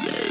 Yeah.